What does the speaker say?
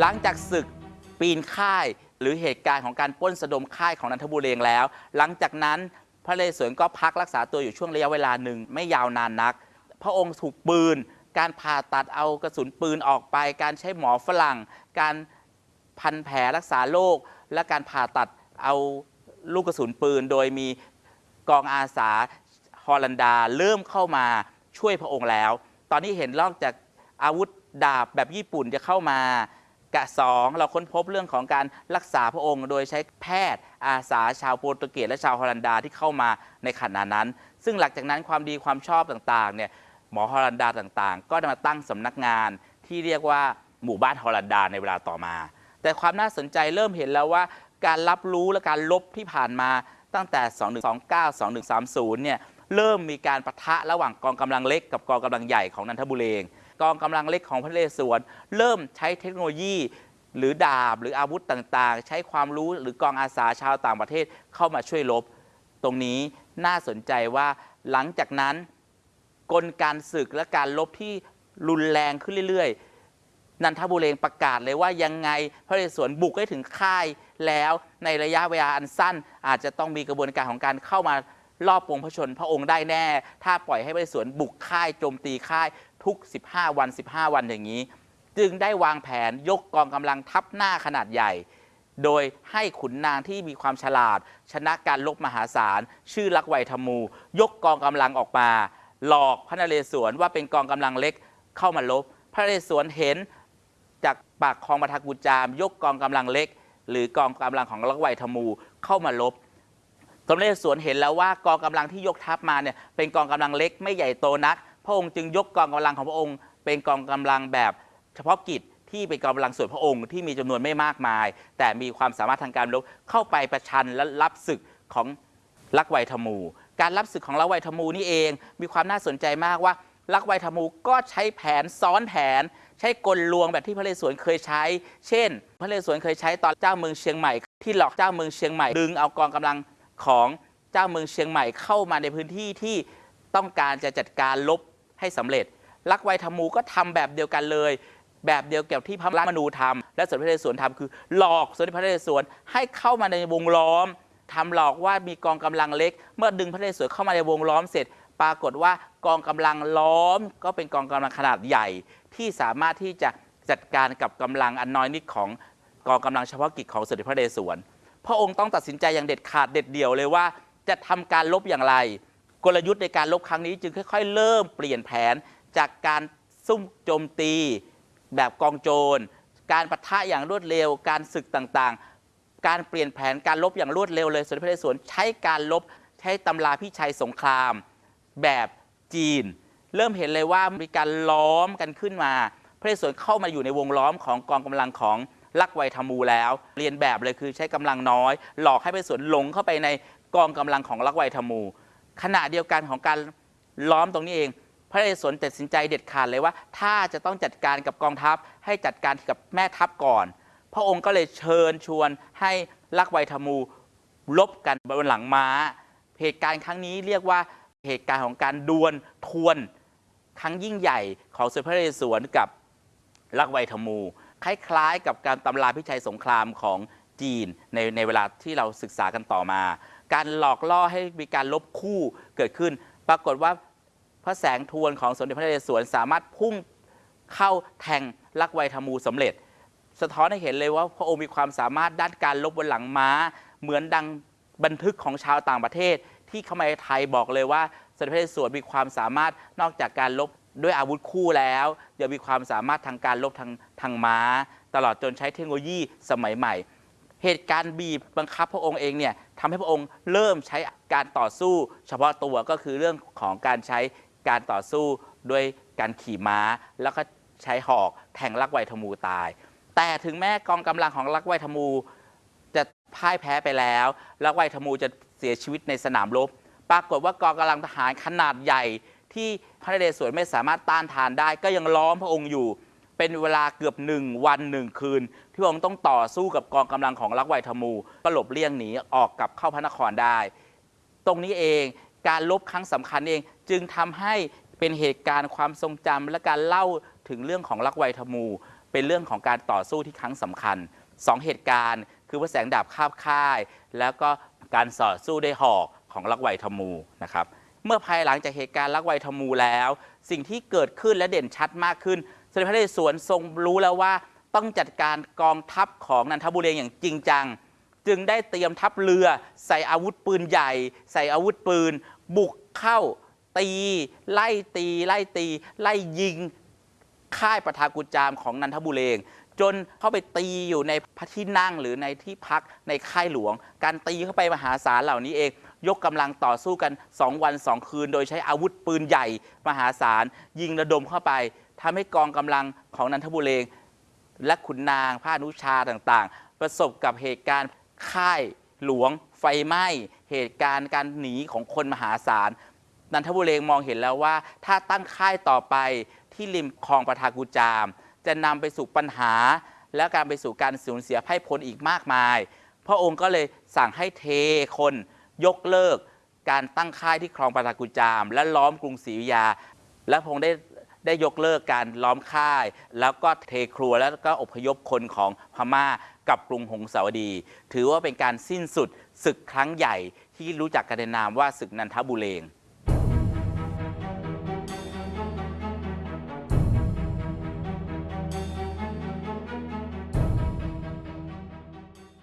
หลังจากศึกปีนค่าย หรือเหตุการณ์ของการปล้นสะดมค่ายของนันทบุรีแล้ว หลังจากนั้นพระเรศวรก็พักรักษาตัวอยู่ช่วงระยะเวลาหนึ่งไม่ยาวนานนัก พระองค์ถูกปืน การผ่าตัดเอากระสุนปืนออกไป การใช้หมอฝรั่ง การพันแผลรักษาโรคและการผ่าตัดเอาลูกกระสุนปืน โดยมีกองอาสาฮอลันดาเริ่มเข้ามาช่วยพระองค์แล้ว ตอนนี้เห็นนอกจากอาวุธดาบแบบญี่ปุ่นจะเข้ามากะสองเราค้นพบเรื่องของการรักษาพระองค์ โดยใช้แพทย์อาสาชาวโปรตุเกสและชาวฮอลันดาที่เข้ามาในขณะนั้น ซึ่งหลังจากนั้นความดีความชอบต่างๆเนี่ย หมอฮอลันดาต่างๆ ก็ได้มาตั้งสำนักงานที่เรียกว่าหมู่บ้านฮอลันดาในเวลาต่อมา แต่ความน่าสนใจเริ่มเห็นแล้วว่า การรับรู้และการลบที่ผ่านมาตั้งแต่ 2129 2130 เนี่ยเริ่มมีการประทะระหว่างกองกำลังเล็กกับกองกำลังใหญ่ของนันทบุรีเองกองกำลังเล็กของพระนเรศวรเริ่มใช้เทคโนโลยีหรือดาบหรืออาวุธต่างๆ ใช้ความรู้หรือกองอาสาชาวต่างประเทศเข้ามาช่วยรบตรงนี้น่าสนใจว่าหลังจากนั้น กลการศึกและการลบที่รุนแรงขึ้นเรื่อยๆ นันทบุรีประกาศเลยว่ายังไงพระนเรศวรบุกให้ถึงค่ายแล้วในระยะเวลาอันสั้น อาจจะต้องมีกระบวนการของการเข้ามารอบปวงพระชนพระองค์ได้แน่ ถ้าปล่อยให้พระนเรศวรบุกค่ายโจมตีค่ายทุก 15 วัน 15 วันอย่างนี้ จึงได้วางแผนยกกองกำลังทัพหน้าขนาดใหญ่ โดยให้ขุนนางที่มีความฉลาด ชนะการลบมหาศาล ชื่อลักไวยธมู ยกกองกำลังออกมา หลอกพระนเรศวรว่าเป็นกองกำลังเล็กเข้ามาลบ พระนเรศวรเห็นจากปากคลองมาทากุจาม ยกกองกำลังเล็ก หรือกองกำลังของลักไวยธมูเข้ามาลบสมเด็จสวนเห็นแล้วว่ากองกำลังที่ยกทัพมาเนี่ยเป็นกองกำลังเล็กไม่ใหญ่โตนัก พระองค์จึงยกกองกำลังของพระองค์ เป็นกองกำลังแบบเฉพาะกิจที่เป็นกองกำลังส่วนพระองค์ที่มีจำนวนไม่มากมาย แต่มีความสามารถทางการรบเข้าไปประชันและรับศึกของลักไวยธมู การรับศึกของลักไวยธมูนี่เอง มีความน่าสนใจมากว่าลักไวยธมูก็ใช้แผนซ้อนแผน ใช้กลลวงแบบที่พระเรศวรเคยใช้ เช่น พระเรศวรเคยใช้ตอนเจ้าเมืองเชียงใหม่ ที่หลอกเจ้าเมืองเชียงใหม่ดึงเอากองกำลังของเจ้าเมืองเชียงใหม่เข้ามาในพื้นที่ที่ต้องการจะจัดการลบให้สำเร็จ ลักไวยธมูก็ทำแบบเดียวกันเลย แบบเดียวกับที่พระมนูทำและสมเด็จพระเรศวรทำคือ หลอกสมเด็จพระเรศวรให้เข้ามาในวงล้อม ทำหลอกว่ามีกองกำลังเล็ก เมื่อดึงพระนเรศวรเข้ามาในวงล้อมเสร็จ ปรากฏว่ากองกำลังล้อม ก็เป็นกองกำลังขนาดใหญ่ ที่สามารถที่จะจัดการกับกำลังอันน้อยนิดของกองกำลังเฉพาะกิจของสมเด็จพระนเรศวรพระองค์ต้องตัดสินใจอย่างเด็ดขาดเด็ดเดี่ยวเลยว่า จะทำการลบอย่างไร กลยุทธ์ในการลบครั้งนี้จึงค่อยๆ เริ่มเปลี่ยนแผนจากการซุ่มโจมตี แบบกองโจร การปะทะอย่างรวดเร็ว การศึกต่างๆ การเปลี่ยนแผนการลบอย่างรวดเร็วเลยสมเด็จพระนเรศวรใช้การลบใช้ตำราพิชัยสงคราม แบบจีน เริ่มเห็นเลยว่ามีการล้อมกันขึ้นมา พระนเรศวรเข้ามาอยู่ในวงล้อมของกองกำลังของลักไวยธมูแล้ว เรียนแบบเลยคือใช้กำลังน้อย หลอกให้พระนเรศวรหลงเข้าไปในกองกำลังของลักไวยธมู ขณะเดียวกันของการล้อมตรงนี้เอง พระนเรศวรตัดสินใจเด็ดขาดเลยว่า ถ้าจะต้องจัดการกับกองทัพให้จัดการกับแม่ทัพก่อน พระองค์ก็เลยเชิญชวนให้ลักไวยธมูลบกันบนหลังม้า เหตุการณ์ครั้งนี้เรียกว่าเหตุการณ์ของการดวลทวนครั้งยิ่งใหญ่ของสมเด็จพระนเรศวรกับลักไวยธมู คล้ายๆ กับการตำราพิชัยสงครามของจีนในในเวลาที่เราศึกษากันต่อมา การหลอกล่อให้มีการลบคู่เกิดขึ้น ปรากฏว่าพระแสงทวนของสมเด็จพระนเรศวรสามารถพุ่งเข้าแทงลักไวยธมูสำเร็จ สะท้อนให้เห็นเลยว่าพระองค์มีความสามารถด้านการลบบนหลังม้า เหมือนดังบันทึกของชาวต่างประเทศ ที่เข้ามาในไทยบอกเลยว่าสมเด็จพระนเรศวรมีความสามารถนอกจากการลบด้วยอาวุธคู่แล้วยังมีความสามารถทางการลบทางทางม้า ตลอดจนใช้เทคโนโลยีสมัยใหม่ เหตุการณ์บีบบังคับพระองค์เองเนี่ยทำให้พระองค์เริ่มใช้การต่อสู้ เฉพาะตัวก็คือเรื่องของการใช้การต่อสู้ด้วยการขี่ม้า แล้วก็ใช้หอกแทงลักไวยธมูตาย แต่ถึงแม้กองกำลังของลักไวยธมูจะพ่ายแพ้ไปแล้วลักไวยธมูจะเสียชีวิตในสนามรบปรากฏว่ากองกำลังทหารขนาดใหญ่ ที่พระนเรศวรไม่สามารถต้านทานได้ ก็ยังล้อมพระองค์อยู่ เป็นเวลาเกือบหนึ่งวันหนึ่งคืน ที่พระองค์ต้องต่อสู้กับกองกำลังของลักไวทมูก็หลบเลี่ยงหนีออกกลับเข้าพระนครได้ ตรงนี้เองการลบครั้งสำคัญเองจึงทำให้เป็นเหตุการณ์ความทรงจำและการเล่าถึงเรื่องของลักไวทมู เป็นเรื่องของการต่อสู้ที่ครั้งสำคัญสองเหตุการณ์ คือพระแสงดาบคาบค่าย แล้วก็การต่อสู้ด้วยหอกของลักไวทมูนะครับเมื่อภายหลังจากเหตุการณ์ลักไวทมูแล้ว สิ่งที่เกิดขึ้นและเด่นชัดมากขึ้นสมเด็จพระนเรศวรทรงรู้แล้วว่าต้องจัดการกองทัพของนันทบุรีอย่างจริงจัง จึงได้เตรียมทัพเรือ ใส่อาวุธปืนใหญ่ ใส่อาวุธปืน บุกเข้าตี ไล่ตี ไล่ตี ไล่ยิง ค่ายประทากุจามของนันทบุเรงจนเข้าไปตีอยู่ในพระที่นั่งหรือในที่พักในค่ายหลวง การตีเข้าไปมหาศาลเหล่านี้เอง ยกกำลังต่อสู้กัน 2 วัน 2 คืน โดยใช้อาวุธปืนใหญ่มหาศาล ยิงระดมเข้าไปทำให้กองกำลังของนันทบุเรงและขุนนางพระนุชาต่างๆ ประสบกับเหตุการณ์ค่ายหลวง ไฟไหม้ เหตุการณ์การหนีของคนมหาศาล นันทบุเรงมองเห็นแล้วว่า ถ้าตั้งค่ายต่อไปที่ริมคลองประทากุจาม จะนำไปสู่ปัญหา และการไปสู่การสูญเสียไพ่พลอีกมากมาย พระองค์ก็เลยสั่งให้เทคนยกเลิก การตั้งค่ายที่คลองประทากุจาม และล้อมกรุงศรีอยุธยา และพระองค์ได้ได้ยกเลิกการล้อมค่าย แล้วก็เทครัวแล้วก็อพยพคนของพม่ากับกรุงหงสาวดี ถือว่าเป็นการสิ้นสุดศึกครั้งใหญ่ที่รู้จักกันในนามว่าศึกนันทบุเรง